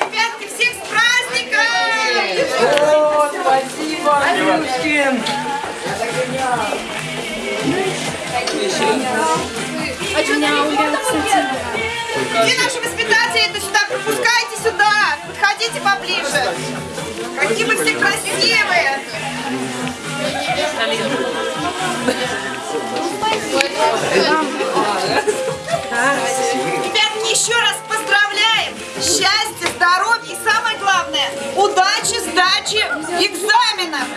Ребятки, всех с праздником! О, спасибо, Андрюшкин! Где наши воспитатели? Это сюда, пропускайте сюда! Поближе! Какие вы все красивые! Ребятки, еще раз поздравляем! Счастья, здоровья и самое главное, удачи, сдачи экзаменов!